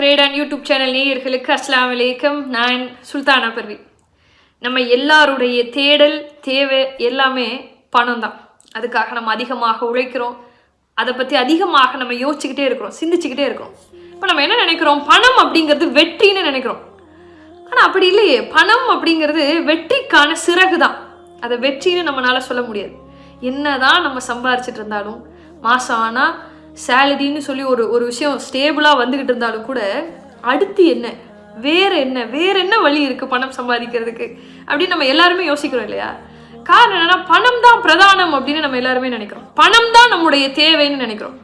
மேடான் YouTube channel நேயர்களுக்கு அஸ்லாம் வலைக்கம் நான் சுல்தானா பர்வி. நம்ம எல்லாருடைய தேடல் தேவை எல்லாமே பணம் தான் அதுக்காக நம்ம அதிகமாக உழைக்கிறோம். அதை பற்றி அதிகமாக நம்ம யோசிச்சுக்கிட்டே இருக்கிறோம் சிந்திச்சுக்கிட்டே இருக்கிறோம். இப்போ நம்ம என்ன நினைக்கிறோம்? பணம் அப்படிங்கிறது வெற்றின்னு நினைக்கிறோம். ஆனால் அப்படி இல்லையே. பணம் அப்படிங்கிறது வெற்றிக்கான சிறகு தான் அதை வெற்றின்னு நம்மளால சொல்ல முடியாது. என்னதான் நம்ம சம்பாரிச்சிட்டு இருந்தாலும் மாதம் ஆனால் சேலரின்னு சொல்லி ஒரு ஒரு விஷயம் ஸ்டேபிளாக வந்துக்கிட்டு இருந்தாலும் கூட அடுத்து என்ன? வேறு என்ன? வேற என்ன வழி இருக்குது பணம் சம்பாதிக்கிறதுக்கு? அப்படின்னு நம்ம எல்லாருமே யோசிக்கிறோம் இல்லையா? காரணம் என்னென்னா பணம் தான் பிரதானம் அப்படின்னு நம்ம எல்லாருமே நினைக்கிறோம். பணம் தான் நம்முடைய தேவைன்னு நினைக்கிறோம்.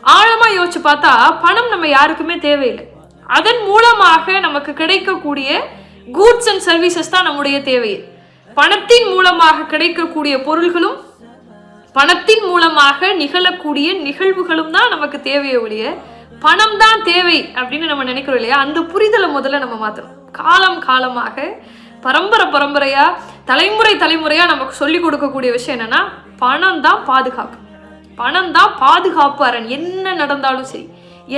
ஆழமாக யோசிச்சு பார்த்தா பணம் நம்ம யாருக்குமே தேவையில்லை. அதன் மூலமாக நமக்கு கிடைக்கக்கூடிய கூட்ஸ் அண்ட் சர்வீசஸ் தான் நம்முடைய தேவையே. பணத்தின் மூலமாக கிடைக்கக்கூடிய பொருள்களும் பணத்தின் மூலமாக நிகழக்கூடிய நிகழ்வுகளும் தான் நமக்கு தேவையை ஒழிய பணம் தான் தேவை அப்படின்னு நம்ம நினைக்கிறோம் இல்லையா? அந்த புரிதலை முதல்ல நம்ம மாற்றணும் காலம் காலமாக பரம்பரை பரம்பரையாக தலைமுறை தலைமுறையாக நமக்கு சொல்லி கொடுக்கக்கூடிய விஷயம் என்னென்னா பணம் தான் பாதுகாப்பு பணம் தான் பாதுகாப்பு அரண். என்ன நடந்தாலும் சரி.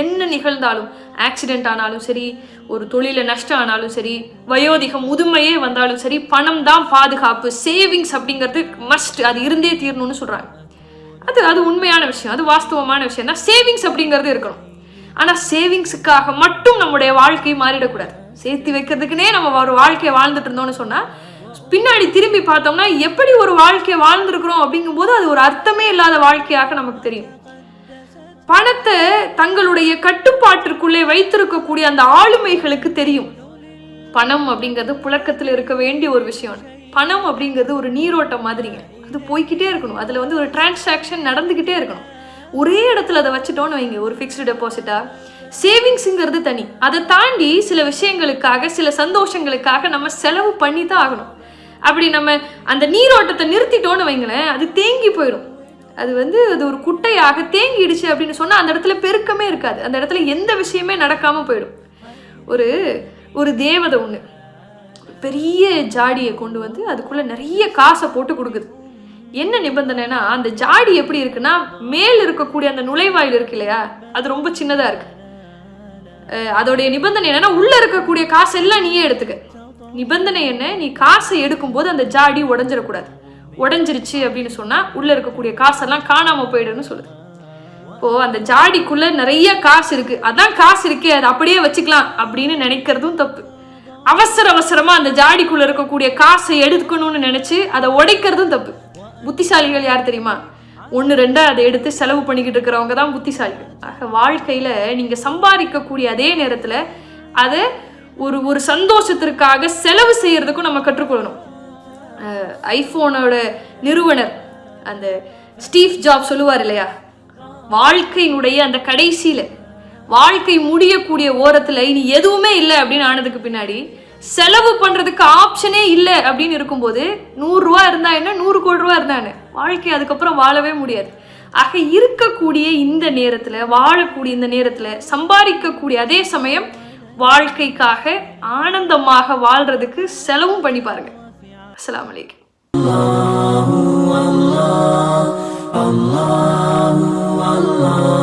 என்ன நிகழ்ந்தாலும் ஆக்சிடென்ட் ஆனாலும் சரி ஒரு தொழிலை நஷ்டம் ஆனாலும் சரி வயோதிகம் முதுமையே வந்தாலும் சரி பணம் தான் பாதுகாப்பு சேவிங்ஸ் அப்படிங்கிறது மஸ்ட் அது இருந்தே தீரணும்னு சொல்கிறாங்க அது அது உண்மையான விஷயம் அது வாஸ்தவமான விஷயம். தான் சேவிங்ஸ் அப்படிங்கிறது இருக்கணும். ஆனால் சேவிங்ஸுக்காக மட்டும் நம்முடைய வாழ்க்கை மாறிடக்கூடாது. சேர்த்து வைக்கிறதுக்குனே நம்ம ஒரு வாழ்க்கையை வாழ்ந்துட்டு இருந்தோம்னு சொன்னால் பின்னாடி திரும்பி பார்த்தோம்னா எப்படி ஒரு வாழ்க்கையை வாழ்ந்துருக்குறோம் அப்படிங்கும்போது அது ஒரு அர்த்தமே இல்லாத வாழ்க்கையாக நமக்கு தெரியும். பணத்தை தங்களுடைய கட்டுப்பாட்டிற்குள்ளே வைத்திருக்கக்கூடிய அந்த ஆளுமைகளுக்கு தெரியும். பணம் அப்படிங்கிறது புழக்கத்தில் இருக்க வேண்டிய ஒரு விஷயம். பணம் அப்படிங்கிறது ஒரு நீரோட்டம் மாதிரிங்க. அது போய்க்கிட்டே இருக்கணும். அதில் வந்து ஒரு டிரான்சாக்ஷன் நடந்துக்கிட்டே இருக்கணும். ஒரே இடத்துல அதை வச்சுட்டோன்னு வைங்க. ஒரு ஃபிக்ஸ்டு டெபாசிட்டா சேவிங்ஸுங்கிறது தனி. அதை தாண்டி சில விஷயங்களுக்காக சில சந்தோஷங்களுக்காக நம்ம செலவு பண்ணி தான் ஆகணும். அப்படி நம்ம அந்த நீரோட்டத்தை நிறுத்திட்டோன்னு வைங்களேன் அது தேங்கி போயிடும். அது வந்து அது ஒரு குட்டையாக தேங்கிடுச்சு அப்படின்னு சொன்னால் அந்த இடத்துல பெருக்கமே இருக்காது. அந்த இடத்துல எந்த விஷயமே நடக்காமல் போயிடும். ஒரு ஒரு தேவதை ஒன்று பெரிய ஜாடியை கொண்டு வந்து அதுக்குள்ளே நிறைய காசை போட்டு கொடுக்குது. என்ன நிபந்தனைனா அந்த ஜாடி எப்படி இருக்குன்னா மேல் இருக்கக்கூடிய அந்த நுழைவாயில் இருக்கு இல்லையா? அது ரொம்ப சின்னதாக இருக்கு. அதோடைய நிபந்தனை என்னன்னா உள்ள இருக்கக்கூடிய காசு எல்லாம் நீயே எடுத்துக்க. நிபந்தனை என்ன? நீ காசை எடுக்கும்போது அந்த ஜாடி உடஞ்சிடக்கூடாது. உடஞ்சிருச்சு அப்படின்னு சொன்னால் உள்ளே இருக்கக்கூடிய காசெல்லாம் காணாமல் போயிடுன்னு சொல்லுது. இப்போது அந்த ஜாடிக்குள்ளே நிறைய காசு இருக்குது அதான் காசு இருக்கே அதை அப்படியே வச்சுக்கலாம் அப்படின்னு நினைக்கிறதும் தப்பு. அவசர அவசரமாக அந்த ஜாடிக்குள்ளே இருக்கக்கூடிய காசை எடுக்கணும்னு நினச்சி அதை உடைக்கிறதும் தப்பு. புத்திசாலிகள் யார் தெரியுமா? ஒன்று ரெண்டாக அதை எடுத்து செலவு பண்ணிக்கிட்டு இருக்கிறவங்க தான் புத்திசாலிகள். ஆக வாழ்க்கையில் நீங்கள் சம்பாதிக்கக்கூடிய அதே நேரத்தில் அதை ஒரு ஒரு சந்தோஷத்திற்காக செலவு செய்கிறதுக்கும் நம்ம கற்றுக்கொள்ளணும். ஐஃபோனோட நிறுவனர். அந்த ஸ்டீவ் ஜாப் சொல்லுவார் இல்லையா? வாழ்க்கையினுடைய அந்த கடைசியில் வாழ்க்கை முடியக்கூடிய ஓரத்தில் இனி எதுவுமே இல்லை அப்படின்னு ஆனதுக்கு பின்னாடி செலவு பண்ணுறதுக்கு ஆப்ஷனே இல்லை அப்படின்னு இருக்கும்போது நூறுரூவா இருந்தா என்ன? நூறு கோடி ரூபா இருந்தா என்ன? வாழ்க்கை அதுக்கப்புறம் வாழவே முடியாது. ஆக இருக்கக்கூடிய இந்த நேரத்தில் வாழக்கூடிய இந்த நேரத்தில் சம்பாதிக்கக்கூடிய அதே சமயம் வாழ்க்கைக்காக ஆனந்தமாக வாழ்றதுக்கு செலவும் பண்ணி பாருங்க. வலைக்கம் Allahu Allah, Allah, Allah.